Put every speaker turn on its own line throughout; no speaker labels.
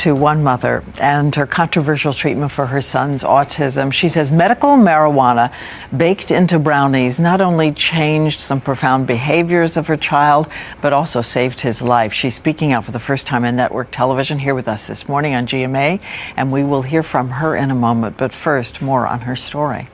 to one mother and her controversial treatment for her son's autism. She says medical marijuana baked into brownies not only changed some profound behaviors of her child, but also saved his life. She's speaking out for the first time on network television here with us this morning on GMA, and we will hear from her in a moment. But first, more on her story.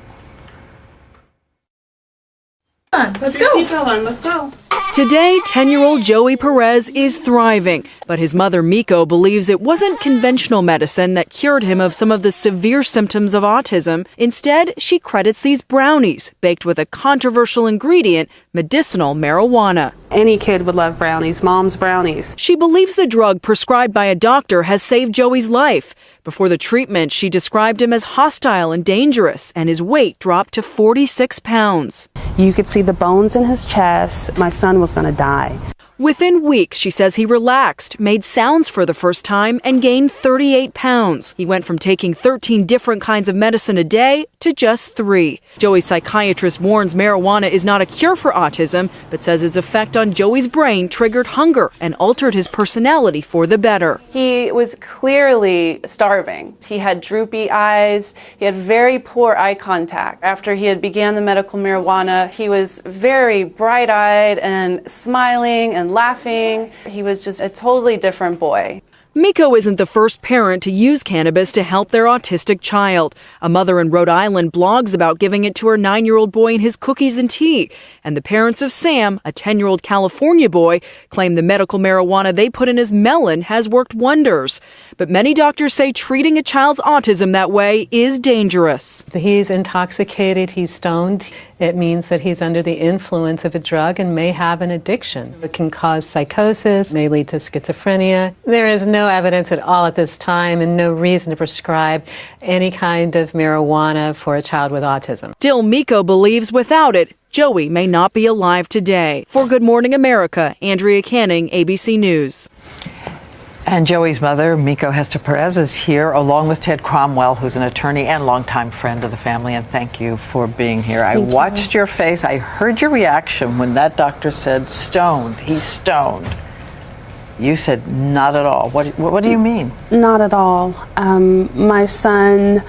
Let's go. Let's go.
Today, 10 year old Joey Perez is thriving, but his mother Mieko believes it wasn't conventional medicine that cured him of some of the severe symptoms of autism. Instead, she credits these brownies, baked with a controversial ingredient, medicinal marijuana.
Any kid would love brownies, mom's brownies.
She believes the drug prescribed by a doctor has saved Joey's life. Before the treatment, she described him as hostile and dangerous, and his weight dropped to 46 pounds.
You could see the bones in his chest. My son was going to die.
Within weeks, she says he relaxed, made sounds for the first time, and gained 38 pounds. He went from taking 13 different kinds of medicine a day to just three. Joey's psychiatrist warns marijuana is not a cure for autism, but says its effect on Joey's brain triggered hunger and altered his personality for the better.
He was clearly starving. He had droopy eyes. He had very poor eye contact. After he had began the medical marijuana, he was very bright-eyed and smiling and and laughing. He was just a totally different boy.
Mieko isn't the first parent to use cannabis to help their autistic child. A mother in Rhode Island blogs about giving it to her nine year old boy in his cookies and tea. And the parents of Sam, a 10 year old California boy, claim the medical marijuana they put in his melon has worked wonders. But many doctors say treating a child's autism that way is dangerous.
He's intoxicated, he's stoned. It means that he's under the influence of a drug and may have an addiction. It can cause psychosis, may lead to schizophrenia. There is no evidence at all at this time and no reason to prescribe any kind of marijuana for a child with autism.
Still, Mieko believes without it, Joey may not be alive today. For Good Morning America, Andrea Canning, ABC News.
And Joey's mother, Mieko Hester Perez, is here along with Ted Cromwell, who's an attorney and longtime friend of the family. And thank you for being here. I watched you. your face. I heard your reaction when that doctor said stoned. He's stoned. You said not at all. What, what, what do you mean?
Not at all. Um, my son,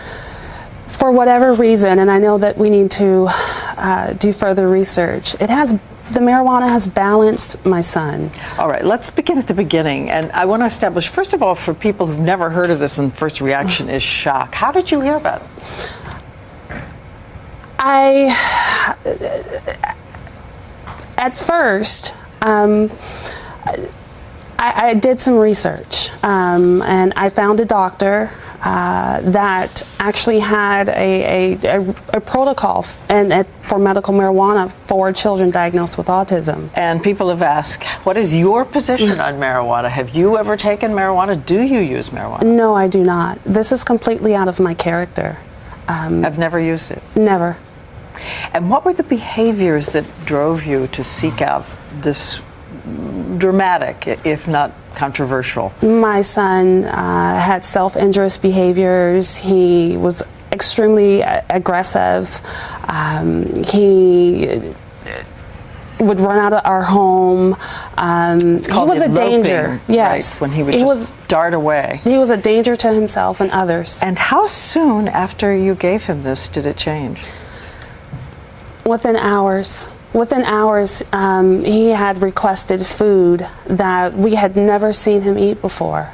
for whatever reason, and I know that we need to uh, do further research, it has the marijuana has balanced my son.
All right, let's begin at the beginning. And I want to establish, first of all, for people who've never heard of this and first reaction is shock. How did you hear about it?
I, at first, um, I, I, did some research um, and I found a doctor uh, that actually had a, a, a protocol and for medical marijuana for children diagnosed with autism.
And people have asked, what is your position on marijuana? Have you ever taken marijuana? Do you use marijuana?
No, I do not. This is completely out of my character.
Um, I've never used it?
Never.
And what were the behaviors that drove you to seek out this dramatic, if not controversial?
My son uh, had self-injurious behaviors. He was extremely aggressive. Um, he would run out of our home. Um,
he was a danger. Yes, right, when he would he was, dart away.
He was a danger to himself and others.
And how soon after you gave him this did it change?
Within hours. Within hours, um, he had requested food that we had never seen him eat before.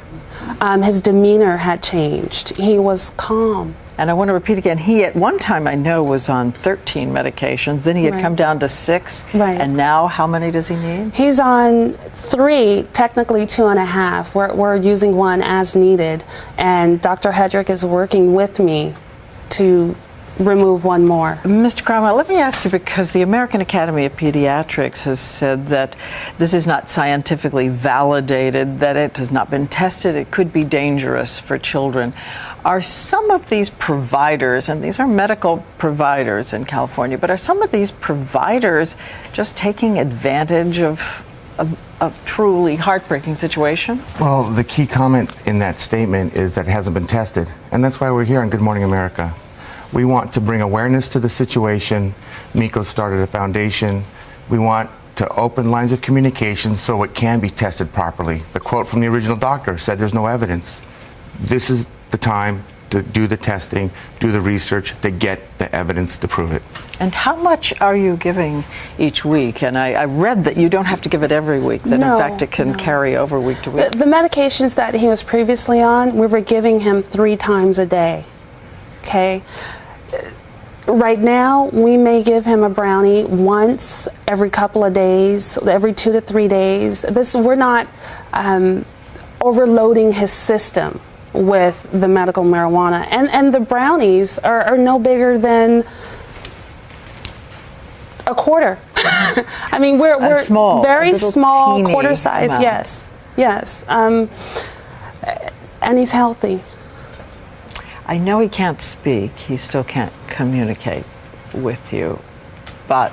Um, his demeanor had changed. He was calm.
And I want to repeat again, he at one time I know was on 13 medications, then he had right. come down to six.
Right.
And now how many does he need?
He's on three, technically two and a half. We're, we're using one as needed. And Dr. Hedrick is working with me to remove one more.
Mr. Cromwell, let me ask you because the American Academy of Pediatrics has said that this is not scientifically validated, that it has not been tested, it could be dangerous for children. Are some of these providers, and these are medical providers in California, but are some of these providers just taking advantage of a, truly heartbreaking situation?
Well, the key comment in that statement is that it hasn't been tested. And that's why we're here on Good Morning America. We want to bring awareness to the situation. Mieko started a foundation. We want to open lines of communication so it can be tested properly. The quote from the original doctor said there's no evidence. this is the time to do the testing, do the research, to get the evidence to prove it.
And how much are you giving each week? And I, I read that you don't have to give it every week, that
No,
in fact it can
no.
carry over week to week.
The, the medications that he was previously on, we were giving him three times a day. Okay? Right now, we may give him a brownie once every couple of days, every two to three days. This we're not um, overloading his system with the medical marijuana, and and the brownies are, are no bigger than a quarter. I mean, we're, we're
small,
very small, quarter size.
amount.
Yes, yes, um, and he's healthy.
I know he can't speak, he still can't communicate with you, but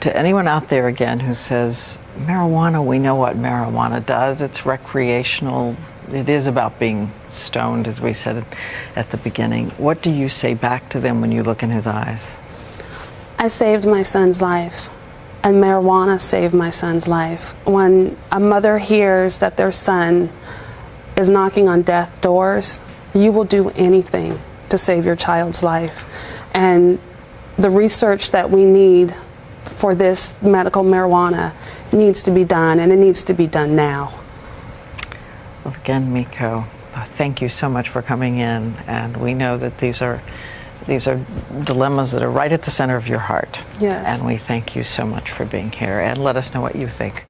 to anyone out there again who says, marijuana, we know what marijuana does, it's recreational, it is about being stoned, as we said at the beginning. What do you say back to them when you look in his eyes?
I saved my son's life, and marijuana saved my son's life. When a mother hears that their son is knocking on death doors, you will do anything to save your child's life. And the research that we need for this medical marijuana needs to be done, and it needs to be done now.
Well, again, Mieko, thank you so much for coming in, and we know that these are these are dilemmas that are right at the center of your heart.
Yes.
And we thank you so much for being here, and let us know what you think.